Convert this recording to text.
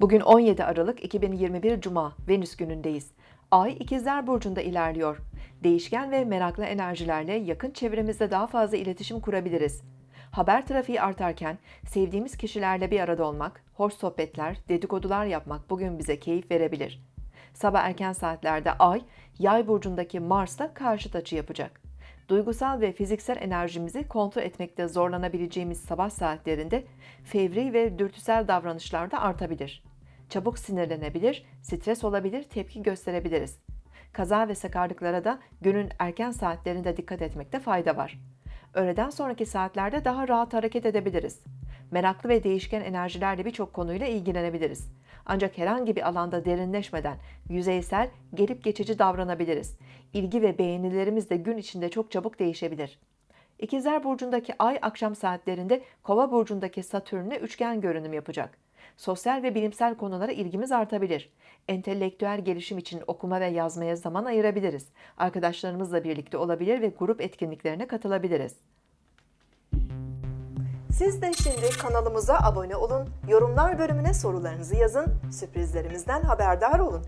Bugün 17 Aralık 2021 Cuma, Venüs günündeyiz. Ay İkizler Burcu'nda ilerliyor. Değişken ve meraklı enerjilerle yakın çevremizde daha fazla iletişim kurabiliriz. Haber trafiği artarken sevdiğimiz kişilerle bir arada olmak, hoş sohbetler, dedikodular yapmak bugün bize keyif verebilir. Sabah erken saatlerde Ay, Yay burcundaki Mars'la karşıt açı yapacak. Duygusal ve fiziksel enerjimizi kontrol etmekte zorlanabileceğimiz sabah saatlerinde fevri ve dürtüsel davranışlar da artabilir. Çabuk sinirlenebilir, stres olabilir, tepki gösterebiliriz. Kaza ve sakarlıklara da günün erken saatlerinde dikkat etmekte fayda var. Öğleden sonraki saatlerde daha rahat hareket edebiliriz. Meraklı ve değişken enerjilerle birçok konuyla ilgilenebiliriz. Ancak herhangi bir alanda derinleşmeden yüzeysel, gelip geçici davranabiliriz. İlgi ve beğenilerimiz de gün içinde çok çabuk değişebilir. İkizler Burcu'ndaki ay akşam saatlerinde Kova Burcu'ndaki Satürn'e üçgen görünüm yapacak. Sosyal ve bilimsel konulara ilgimiz artabilir. Entelektüel gelişim için okuma ve yazmaya zaman ayırabiliriz. Arkadaşlarımızla birlikte olabilir ve grup etkinliklerine katılabiliriz. Siz de şimdi kanalımıza abone olun, yorumlar bölümüne sorularınızı yazın, sürprizlerimizden haberdar olun.